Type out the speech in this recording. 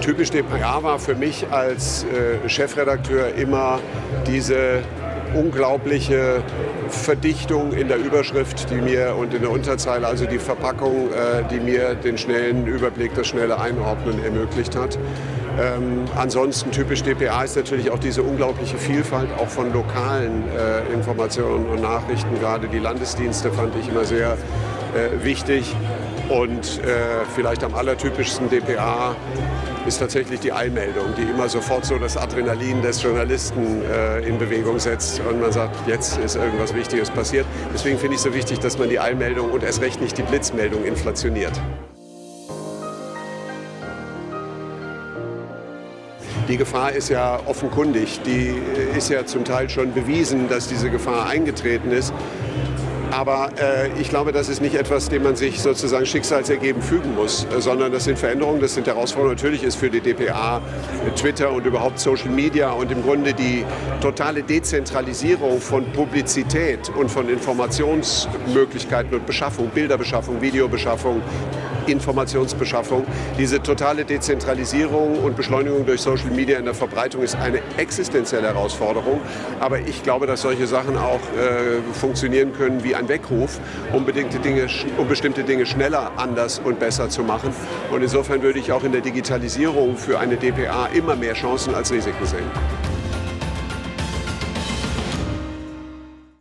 Typisch DPA war für mich als äh, Chefredakteur immer diese unglaubliche Verdichtung in der Überschrift, die mir und in der Unterzeile, also die Verpackung, äh, die mir den schnellen Überblick, das schnelle Einordnen ermöglicht hat. Ähm, ansonsten typisch DPA ist natürlich auch diese unglaubliche Vielfalt auch von lokalen äh, Informationen und Nachrichten. Gerade die Landesdienste fand ich immer sehr äh, wichtig. Und äh, vielleicht am allertypischsten DPA ist tatsächlich die Eilmeldung, die immer sofort so das Adrenalin des Journalisten äh, in Bewegung setzt und man sagt, jetzt ist irgendwas Wichtiges passiert. Deswegen finde ich es so wichtig, dass man die Eilmeldung und erst recht nicht die Blitzmeldung inflationiert. Die Gefahr ist ja offenkundig. Die ist ja zum Teil schon bewiesen, dass diese Gefahr eingetreten ist. Aber äh, ich glaube, das ist nicht etwas, dem man sich sozusagen schicksalsergeben fügen muss, äh, sondern das sind Veränderungen, das sind Herausforderungen. Natürlich ist für die DPA Twitter und überhaupt Social Media und im Grunde die totale Dezentralisierung von Publizität und von Informationsmöglichkeiten und Beschaffung, Bilderbeschaffung, Videobeschaffung, Informationsbeschaffung. Diese totale Dezentralisierung und Beschleunigung durch Social Media in der Verbreitung ist eine existenzielle Herausforderung. Aber ich glaube, dass solche Sachen auch äh, funktionieren können wie ein Weckruf, um, Dinge, um bestimmte Dinge schneller, anders und besser zu machen. Und insofern würde ich auch in der Digitalisierung für eine DPA immer mehr Chancen als Risiken sehen.